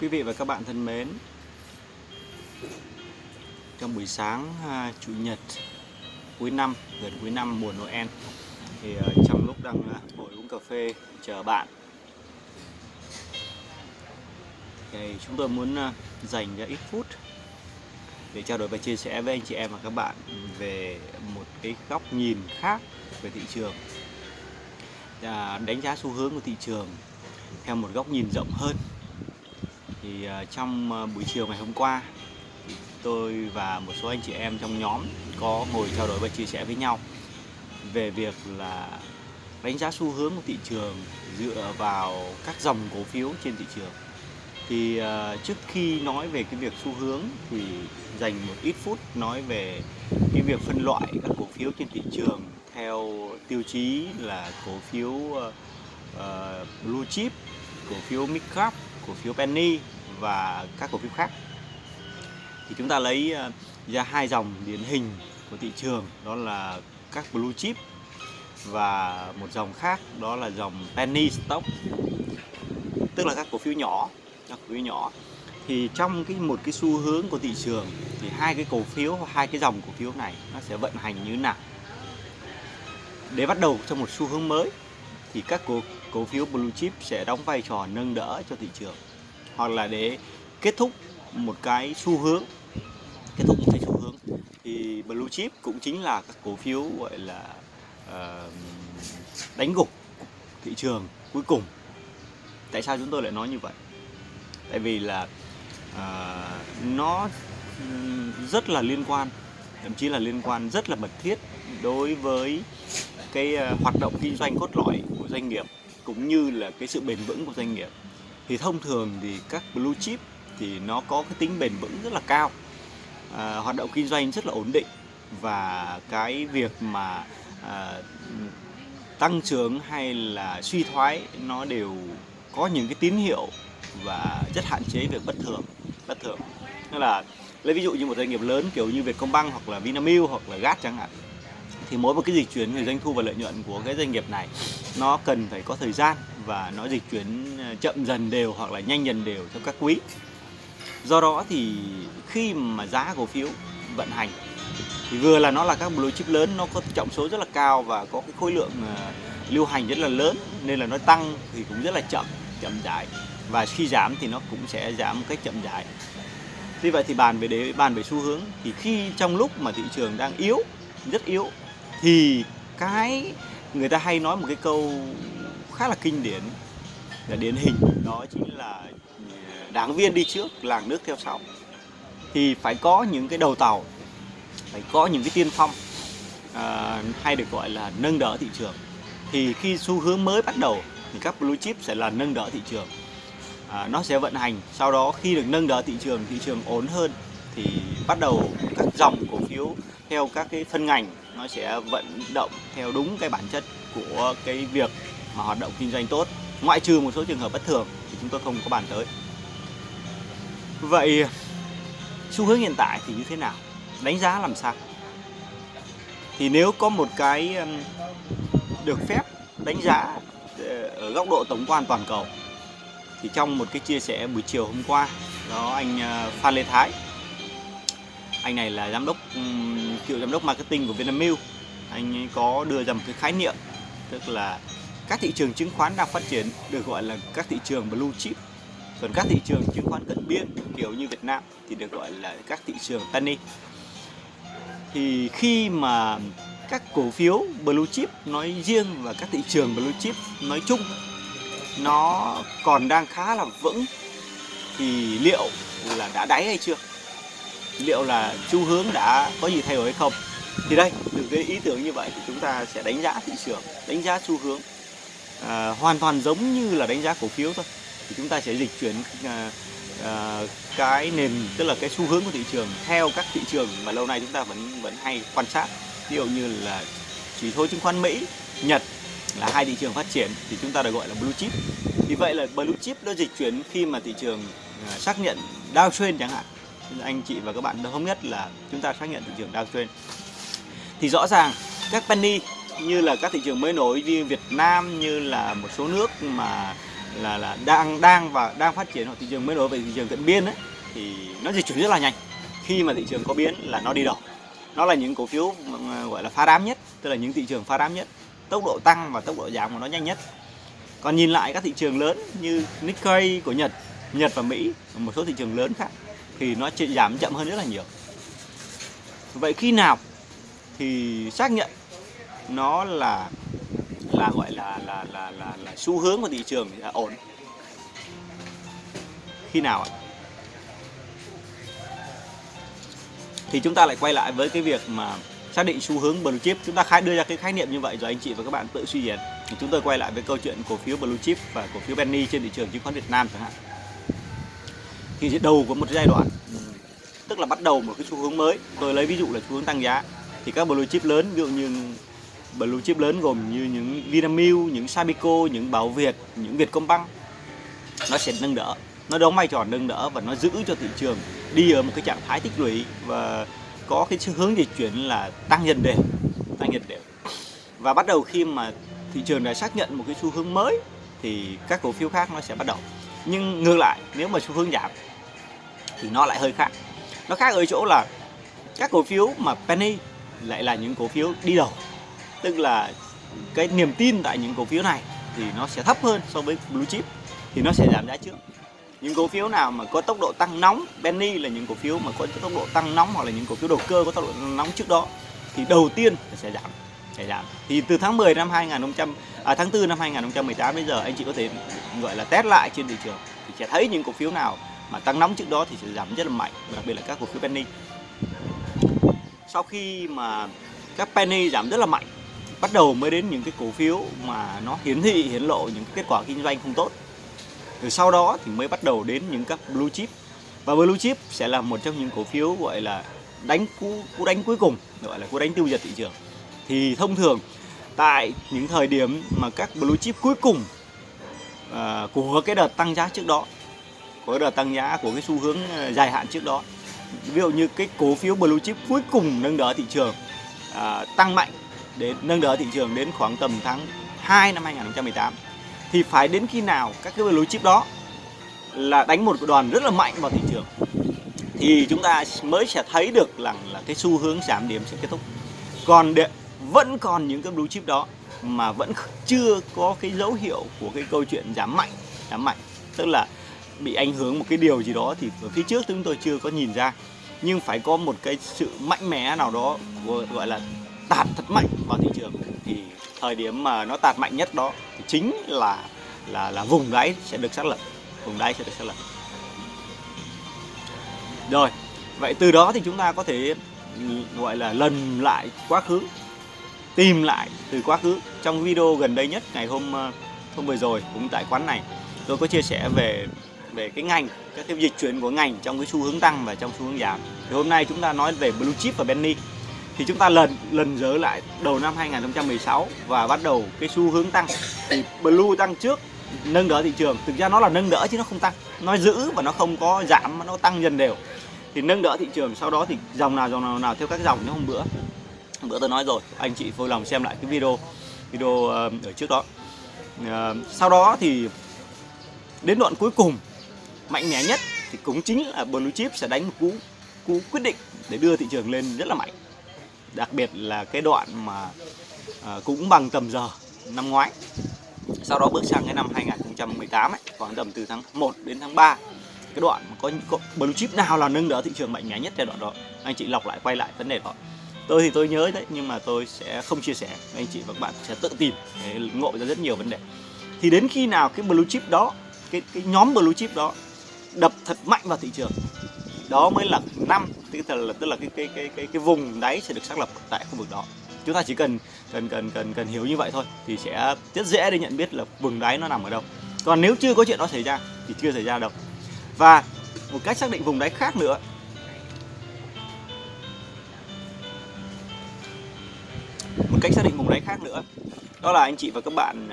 Quý vị và các bạn thân mến Trong buổi sáng uh, Chủ nhật cuối năm, gần cuối năm mùa Noel Thì uh, trong lúc đang à, ngồi uống cà phê chờ bạn Thì chúng tôi muốn uh, dành ra ít phút Để trao đổi và chia sẻ với anh chị em và các bạn Về một cái góc nhìn khác về thị trường à, Đánh giá xu hướng của thị trường theo một góc nhìn rộng hơn thì à, trong à, buổi chiều ngày hôm qua tôi và một số anh chị em trong nhóm có ngồi trao đổi và chia sẻ với nhau về việc là đánh giá xu hướng của thị trường dựa vào các dòng cổ phiếu trên thị trường. Thì uh, trước khi nói về cái việc xu hướng thì dành một ít phút nói về cái việc phân loại các cổ phiếu trên thị trường theo tiêu chí là cổ phiếu uh, uh, blue chip cổ phiếu mid cap cổ phiếu penny và các cổ phiếu khác. Thì chúng ta lấy ờ, ra hai dòng điển hình của thị trường, đó là các blue chip và một dòng khác, đó là dòng penny stock, tức là các cổ phiếu nhỏ, các cổ phiếu nhỏ. Thì trong cái một cái xu hướng của thị trường thì hai cái cổ phiếu, hai cái dòng cổ phiếu này nó sẽ vận hành như thế nào? Để bắt đầu trong một xu hướng mới, thì các cổ cổ phiếu blue chip sẽ đóng vai trò nâng đỡ cho thị trường hoặc là để kết thúc một cái xu hướng kết thúc một cái xu hướng. Thì blue chip cũng chính là các cổ phiếu gọi là uh, đánh gục thị trường cuối cùng. Tại sao chúng tôi lại nói như vậy? Tại vì là uh, nó rất là liên quan thậm chí là liên quan rất là mật thiết đối với cái ờ, hoạt động kinh doanh cốt lõi của doanh nghiệp cũng như là cái sự bền vững của doanh nghiệp thì thông thường thì các blue chip thì nó có cái tính bền vững rất là cao. À, hoạt động kinh doanh rất là ổn định và cái việc mà à, tăng trưởng hay là suy thoái nó đều có những cái tín hiệu và rất hạn chế việc bất thường bất thường. Tức là lấy ví dụ như một doanh nghiệp lớn kiểu như Vietcombank hoặc là Vinamilk hoặc là GAT chẳng hạn thì mỗi một cái dịch chuyển về doanh thu và lợi nhuận của cái doanh nghiệp này, nó cần phải có thời gian và nó dịch chuyển ờ, chậm dần đều hoặc là nhanh dần đều trong các quý. Do đó thì khi mà giá cổ phiếu vận hành, thì vừa là nó là các blue chip lớn, nó có trọng số rất là cao và có cái khối lượng ờ, lưu hành rất là lớn, nên là nó tăng thì cũng rất là chậm chậm rãi. Và khi giảm thì nó cũng sẽ giảm một cách chậm rãi. Vì vậy thì bàn về để bàn về xu hướng, thì khi trong lúc mà thị trường đang yếu, rất yếu thì cái người ta hay nói một cái câu khá là kinh điển là điển hình đó chính là à, đảng viên đi trước làng nước theo sau. Thì phải có những cái đầu tàu phải có những cái tiên phong à, hay được gọi là nâng đỡ thị trường. Thì khi xu hướng mới bắt đầu thì các blue chip sẽ là nâng đỡ thị trường. À, nó sẽ vận hành sau đó khi được nâng đỡ thị trường thị trường ổn hơn thì bắt đầu các dòng cổ phiếu theo các cái phân ngành nó sẽ vận động theo đúng cái bản chất của cái việc mà hoạt động kinh doanh tốt. Ngoại trừ một số trường hợp bất thường thì chúng tôi không có bàn tới. Vậy, xu hướng hiện tại thì như thế nào? Đánh giá làm sao? Thì nếu có một cái được phép đánh giá ờ, ở góc độ tổng quan toàn cầu, thì trong một cái chia sẻ buổi chiều hôm qua, đó anh ờ, Phan Lê Thái, anh này là giám đốc cựu giám đốc marketing của Vinamilk. Anh ấy có đưa ra một cái khái niệm, tức là các thị trường chứng khoán đang phát triển được gọi là các thị trường blue chip. Còn các thị trường chứng khoán cận biên, kiểu như Việt Nam, thì được gọi là các thị trường penny thì khi mà các cổ phiếu blue chip nói riêng và các thị trường blue chip nói chung, nó còn đang khá là vững, thì liệu là đã đáy hay chưa? Liệu là xu hướng đã có gì thay đổi hay không. Thì đây từ cái ý tưởng như vậy thì chúng ta sẽ đánh giá thị trường đánh giá xu hướng. À, hoàn toàn giống như là đánh giá cổ phiếu thôi. Thì chúng ta sẽ dịch chuyển à, à, cái nền tức là cái xu hướng của thị trường theo các thị trường mà lâu nay chúng ta vẫn vẫn hay quan sát. Ví dụ như là chỉ số chứng khoán Mỹ Nhật là hai thị trường phát triển thì chúng ta được gọi là blue chip. Vì vậy là blue chip nó dịch chuyển khi mà thị trường à, xác nhận downtrend chẳng hạn anh chị và các bạn thống nhất là chúng ta xác nhận thị trường downtrend thì rõ ràng, các penny như là các thị trường mới nổi như Việt Nam, như là một số nước mà là là đang đang và đang phát triển hoặc thị trường mới nổi về thị trường cận biên ấy, thì nó dịch chuyển rất là nhanh. Khi mà thị trường có biến là nó đi đầu nó là những cổ phiếu ờ, gọi là phá đám nhất, tức là những thị trường phá đám nhất. Tốc độ tăng và tốc độ giảm của nó nhanh nhất. Còn nhìn lại các thị trường lớn như Nikkei của Nhật Nhật và Mỹ và một số thị trường lớn khác thì nó chỉ giảm chậm hơn rất là nhiều. Vậy khi nào thì xác nhận nó là là gọi là là là là, là xu hướng của thị trường là ổn? Khi nào ạ? Thì chúng ta lại quay lại với cái việc mà xác định xu hướng blue chip. Chúng ta khai đưa ra cái khái niệm như vậy rồi anh chị và các bạn tự suy diễn. Thì chúng tôi quay lại với câu chuyện cổ phiếu blue chip và cổ phiếu penny trên thị trường chứng khoán Việt Nam chẳng hạn thì đầu của một giai đoạn. Tức là bắt đầu một cái xu hướng mới. Tôi lấy ví dụ là xu hướng tăng giá. Thì các blue chip lớn ví dụ như blue chip lớn gồm như những Vinamilk, những Sabico, những Bảo Việt, những Vietcombank. Nó sẽ nâng đỡ. Nó đóng vai trò nâng đỡ và nó giữ cho thị trường đi ở một cái trạng thái tích lũy và có cái hướng dịch chuyển là tăng dần đều tăng dần đều. Và bắt đầu khi mà thị trường đã xác nhận một cái xu hướng mới thì các cổ phiếu khác nó sẽ bắt đầu. Nhưng ngược lại nếu mà xu hướng giảm thì nó lại hơi khác. Nó khác ở chỗ là các cổ phiếu mà penny lại là những cổ phiếu đi đầu. Tức là cái niềm tin tại những cổ phiếu này thì nó sẽ thấp hơn so với blue chip thì nó sẽ giảm giá trước. Những cổ phiếu nào mà có tốc độ tăng nóng penny là những cổ phiếu mà có tốc độ tăng nóng hoặc là những cổ phiếu đầu cơ có tốc độ nóng trước đó thì đầu tiên sẽ giảm sẽ giảm. Thì từ tháng 10 năm 2000 à, tháng 4 năm 2018 bây giờ anh chị có thể gọi là test lại trên thị trường thì sẽ thấy những cổ phiếu nào mà tăng nóng trước đó thì sẽ giảm rất là mạnh đặc biệt là các cổ phiếu penny. Sau khi mà các penny giảm rất là mạnh bắt đầu mới đến những cái cổ phiếu mà nó hiển thị hiển lộ những cái kết quả kinh doanh không tốt. Rồi sau đó thì mới bắt đầu đến những các blue chip. Và blue chip sẽ là một trong những cổ phiếu gọi là đánh cú cú đánh cuối cùng gọi là cú đánh tiêu diệt thị trường. Thì thông thường tại những thời điểm mà các blue chip cuối cùng uh, của cái đợt tăng giá trước đó của đợt tăng giá của cái xu hướng ờ, dài hạn trước đó. Ví dụ như cái cổ phiếu blue chip cuối cùng nâng đỡ thị trường à, tăng mạnh đến nâng đỡ thị trường đến khoảng tầm tháng 2 năm 2018 thì phải đến khi nào các cái blue chip đó là đánh một đoàn rất là mạnh vào thị trường thì chúng ta mới sẽ thấy được rằng là cái xu hướng giảm điểm sẽ kết thúc. Còn để, vẫn còn những cái blue chip đó mà vẫn chưa có cái dấu hiệu của cái câu chuyện giảm mạnh giảm mạnh. Tức là bị ảnh hưởng một cái điều gì đó thì ở phía trước chúng tôi chưa có nhìn ra. Nhưng phải có một cái sự mạnh mẽ nào đó gọi là tạt thật mạnh vào thị trường. Thì thời điểm mà nó tạt mạnh nhất đó thì chính là là là vùng đáy sẽ được xác lập. Vùng đáy sẽ được xác lập. Rồi, vậy từ đó thì chúng ta có thể ừ, gọi là lần lại quá khứ, tìm lại từ quá khứ. Trong video gần đây nhất, ngày hôm ờ, hôm vừa rồi, cũng tại quán này, tôi có chia sẻ về về cái ngành, các cái dịch chuyển của ngành trong cái xu hướng tăng và trong xu hướng giảm. Thì hôm nay chúng ta nói về blue chip và penny thì chúng ta lần lần dớ lại đầu năm 2016 và bắt đầu cái xu hướng tăng. Thì blue tăng trước, nâng đỡ thị trường. Thực ra nó là nâng đỡ chứ nó không tăng. Nó giữ và nó không có giảm mà nó tăng dần đều. Thì nâng đỡ thị trường, sau đó thì dòng nào dòng nào nào theo các dòng nếu hôm bữa. Hôm bữa tôi nói rồi, anh chị vui lòng xem lại cái video video ờ, ở trước đó. Ờ, sau đó thì đến đoạn cuối cùng mạnh mẽ nhất thì cũng chính là blue chip sẽ đánh một cú cú quyết định để đưa thị trường lên rất là mạnh. Đặc biệt là cái đoạn mà à, cũng bằng tầm giờ năm ngoái. Sau đó bước sang cái năm 2018 ấy, khoảng tầm từ tháng 1 đến tháng 3 cái đoạn mà có, có blue chip nào là nâng đỡ thị trường mạnh mẽ nhất giai đoạn đó? Anh chị lọc lại quay lại vấn đề đó. Tôi thì tôi nhớ đấy nhưng mà tôi sẽ không chia sẻ. Anh chị và các bạn sẽ tự tìm để ngộ ra rất nhiều vấn đề. Thì đến khi nào cái blue chip đó cái cái nhóm blue chip đó đập thật mạnh vào thị trường. Đó mới là năm, tức là tức là cái cái cái cái cái vùng đáy sẽ được xác lập tại khu vực đó. Chúng ta chỉ cần cần cần cần cần hiểu như vậy thôi thì sẽ rất dễ để nhận biết là vùng đáy nó nằm ở đâu. Còn nếu chưa có chuyện đó xảy ra thì chưa xảy ra đâu. Và một cách xác định vùng đáy khác nữa. Một cách xác định vùng đáy khác nữa, đó là anh chị và các bạn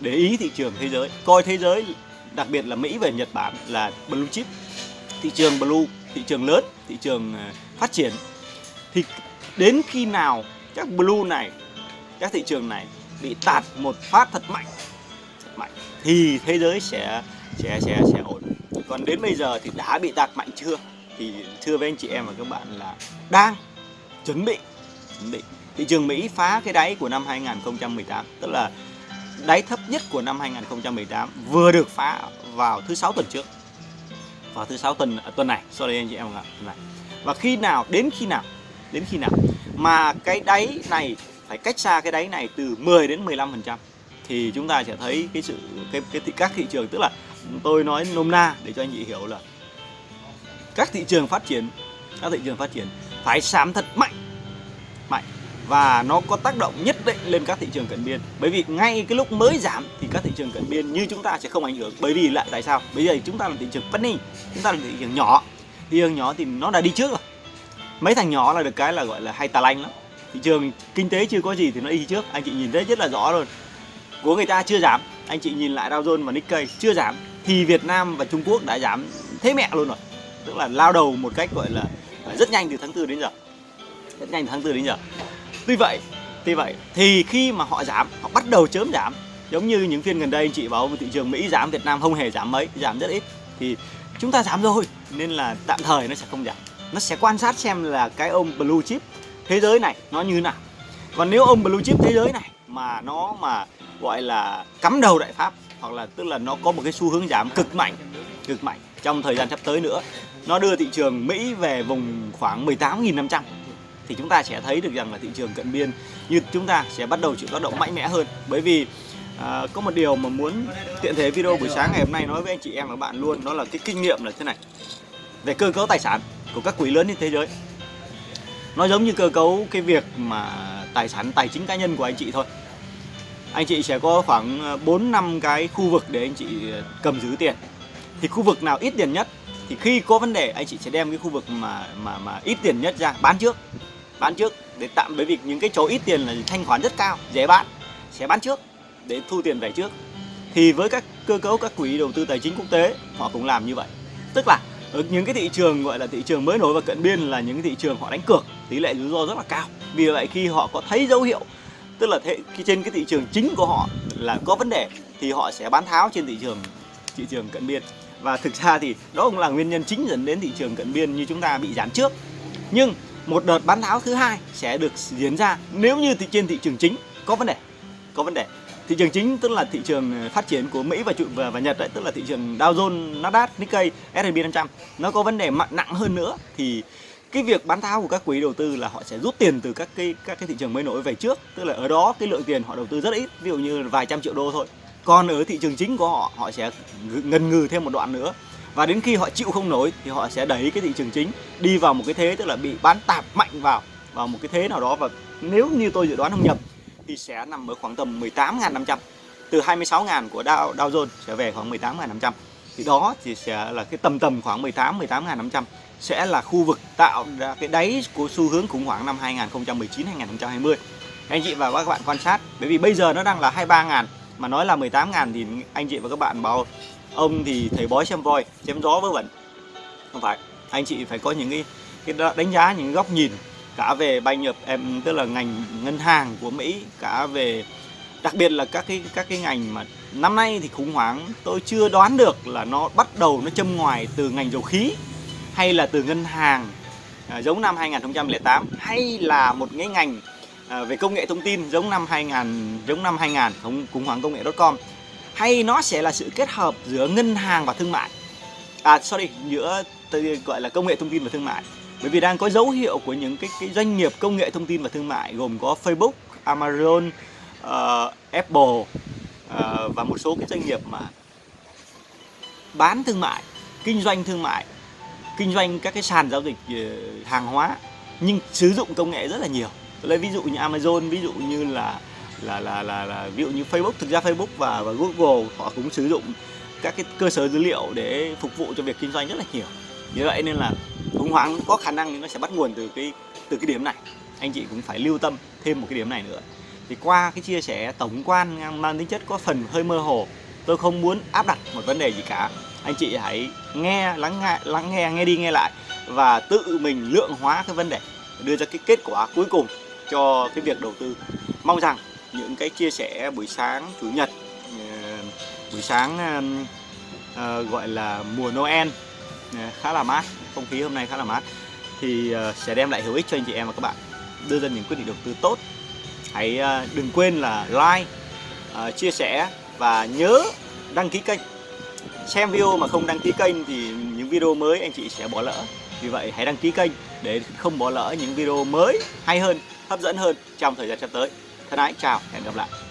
để ý thị trường thế giới, coi thế giới đặc biệt là Mỹ và Nhật Bản là blue chip, thị trường blue, thị trường lớn, thị trường à, phát triển. Thì đến khi nào các blue này, các thị trường này bị tạt một phát thật mạnh mạnh, thì thế giới sẽ sẽ sẽ sẽ ổn. Còn đến bây giờ thì đã bị tạt mạnh chưa? Thì thưa với anh chị em và các bạn là đang chuẩn bị chuẩn bị. Thị trường Mỹ phá cái đáy của năm 2018 tức là đáy thấp nhất của năm 2018 vừa được phá vào thứ sáu tuần trước. Vào thứ sáu tuần à, tuần này. Sorry anh chị em tuần này. Và khi nào đến khi nào đến khi nào mà cái đáy này phải cách xa cái đáy này từ 10 đến 15 phần trăm thì chúng ta sẽ thấy cái sự cái, cái các thị trường tức là tôi nói nôm na để cho anh chị hiểu là các thị trường phát triển các thị trường phát triển phải sám thật mạnh. Mạnh và nó có tác động nhất định lên các thị trường cận biên. Bởi vì ngay cái lúc mới giảm thì các thị trường cận biên như chúng ta sẽ không ảnh hưởng. Bởi vì lại tại sao? Bây giờ chúng ta là thị trường penny chúng ta là thị trường nhỏ. Thị trường nhỏ thì nó đã đi trước rồi. Mấy thằng nhỏ là được cái là gọi là hay tà lanh lắm. Thị trường kinh tế chưa có gì thì nó đi trước. Anh chị nhìn thấy rất là rõ luôn. Của người ta chưa giảm. Anh chị nhìn lại Dow Jones và Nikkei chưa giảm. Thì Việt Nam và Trung Quốc đã giảm thế mẹ luôn rồi. Tức là lao đầu một cách gọi là rất nhanh từ tháng 4 đến giờ. Rất nhanh từ tháng 4 đến giờ tuy vậy tuy vậy, thì khi mà họ giảm, họ bắt đầu chớm giảm, giống như những phiên gần đây anh chị báo thị trường Mỹ giảm, Việt Nam không hề giảm mấy, giảm rất ít, thì chúng ta giảm rồi, nên là tạm thời nó sẽ không giảm. Nó sẽ quan sát xem là cái ông blue chip thế giới này nó như nào. Còn nếu ông blue chip thế giới này mà nó mà gọi là cắm đầu đại pháp, hoặc là tức là nó có một cái xu hướng giảm cực mạnh cực mạnh trong thời gian sắp tới nữa, nó đưa thị trường Mỹ về vùng khoảng 18.500 thì chúng ta sẽ thấy được rằng là thị trường cận biên như chúng ta sẽ bắt đầu chịu tác động mạnh mẽ hơn. Bởi vì à, có một điều mà muốn tiện thế video buổi sáng ngày hôm nay nói với anh chị em và bạn luôn đó là cái kinh nghiệm là thế này. Về cơ cấu tài sản của các quỹ lớn trên thế giới nó giống như cơ cấu cái việc mà tài sản tài chính cá nhân của anh chị thôi. Anh chị sẽ có khoảng à, 4 năm cái khu vực để anh chị à, cầm giữ tiền. Thì khu vực nào ít tiền nhất thì khi có vấn đề anh chị sẽ đem cái khu vực mà mà mà ít tiền nhất ra bán trước bán trước để tạm bởi vì những cái chỗ ít tiền là thanh khoản rất cao dễ bán sẽ bán trước để thu tiền về trước. Thì với các cơ cấu các quỹ đầu tư tài chính quốc tế họ cũng làm như vậy. Tức là ở những cái thị trường gọi là thị trường mới nổi và cận biên là những thị trường họ đánh cược tỷ lệ rủi ro rất là cao. Vì vậy khi họ có thấy dấu hiệu tức là thế, khi trên cái thị trường chính của họ là có vấn đề thì họ sẽ bán tháo trên thị trường thị trường cận biên. Và thực ra thì đó cũng là nguyên nhân chính dẫn đến thị trường cận biên như chúng ta bị giảm trước. Nhưng một đợt bán tháo thứ hai sẽ được diễn ra nếu như thị trên thị trường chính có vấn đề. Có vấn đề. Thị trường chính tức là thị trường ờ, phát triển của Mỹ và trụ và, và Nhật đấy tức là thị trường Dow Jones, Nasdaq, Nikkei, S&P 500 nó có vấn đề mạnh nặng hơn nữa thì cái việc bán tháo của các quỹ đầu tư là họ sẽ rút tiền từ các cái các cái thị trường mới nổi về trước. Tức là ở đó cái lượng tiền họ đầu tư rất ít ví dụ như vài trăm triệu đô thôi. Còn ở thị trường chính của họ họ sẽ ngần ngừ thêm một đoạn nữa và đến khi họ chịu không nổi thì họ sẽ đẩy cái thị trường chính đi vào một cái thế tức là bị bán tạp mạnh vào vào một cái thế nào đó. Và nếu như tôi dự đoán không nhầm thì sẽ nằm ở khoảng tầm 18.500 từ 26.000 của Dow, Dow Jones sẽ về khoảng 18.500 thì đó thì sẽ là cái tầm tầm khoảng 18 18.500 sẽ là khu vực tạo ra cái đáy của xu hướng khủng hoảng năm 2019 2020 anh chị và các bạn quan sát bởi vì bây giờ nó đang là 23.000 mà nói là 18.000 thì anh chị và các bạn bảo ông thì thầy bói xem voi chém gió vớ vẩn. Không phải anh chị phải có những cái, cái đánh giá những góc nhìn cả về bay nhập em tức là ngành ngân hàng của Mỹ cả về đặc biệt là các cái các cái ngành mà năm nay thì khủng hoảng. Tôi chưa đoán được là nó bắt đầu nó châm ngoài từ ngành dầu khí hay là từ ngân hàng à, giống năm 2008 hay là một cái ngành à, về công nghệ thông tin giống năm 2000 giống năm 2000 khủng hoảng công nghệ.com hay nó sẽ là sự kết hợp giữa ngân hàng và thương mại à sorry giữa tôi gọi là công nghệ thông tin và thương mại bởi vì đang có dấu hiệu của những cái, cái doanh nghiệp công nghệ thông tin và thương mại gồm có Facebook, Amazon, uh, Apple uh, và một số cái doanh nghiệp mà bán thương mại, kinh doanh thương mại, kinh doanh các cái sàn giao dịch uh, hàng hóa nhưng sử dụng công nghệ rất là nhiều. lấy ví dụ như Amazon, ví dụ như là là là là, là ví dụ như Facebook, thực ra Facebook và và Google họ cũng sử dụng các cái cơ sở dữ liệu để phục vụ cho việc kinh doanh rất là nhiều. Như vậy nên là khủng hoảng có khả năng nó sẽ bắt nguồn từ cái từ cái điểm này. Anh chị cũng phải lưu tâm thêm một cái điểm này nữa thì qua cái chia sẻ tổng quan mang tính chất có phần hơi mơ hồ tôi không muốn áp đặt một vấn đề gì cả anh chị hãy nghe lắng nghe lắng nghe nghe đi nghe lại và tự mình lượng hóa cái vấn đề đưa ra cái kết quả cuối cùng cho cái việc đầu tư mong rằng những cái chia sẻ buổi sáng chủ nhật ờ, buổi sáng ờ, ờ, gọi là mùa Noel khá là mát, không khí hôm nay khá là mát. Thì sẽ đem lại hữu ích cho anh chị em và các bạn, đưa ra những quyết định đầu tư tốt. Hãy đừng quên là like chia sẻ và nhớ đăng ký kênh. Xem video mà không đăng ký kênh thì những video mới anh chị sẽ bỏ lỡ. Vì vậy hãy đăng ký kênh để không bỏ lỡ những video mới hay hơn, hấp dẫn hơn trong thời gian sắp tới thân ái chào hẹn gặp lại.